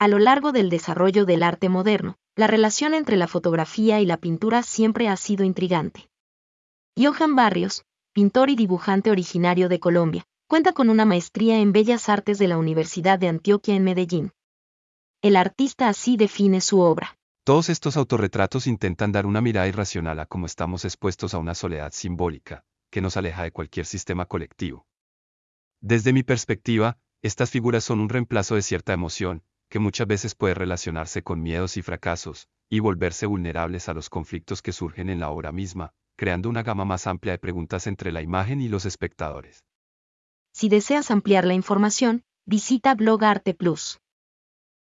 A lo largo del desarrollo del arte moderno, la relación entre la fotografía y la pintura siempre ha sido intrigante. Johan Barrios, pintor y dibujante originario de Colombia, cuenta con una maestría en Bellas Artes de la Universidad de Antioquia en Medellín. El artista así define su obra. Todos estos autorretratos intentan dar una mirada irracional a cómo estamos expuestos a una soledad simbólica, que nos aleja de cualquier sistema colectivo. Desde mi perspectiva, estas figuras son un reemplazo de cierta emoción, que muchas veces puede relacionarse con miedos y fracasos, y volverse vulnerables a los conflictos que surgen en la obra misma, creando una gama más amplia de preguntas entre la imagen y los espectadores. Si deseas ampliar la información, visita Blog Arte Plus.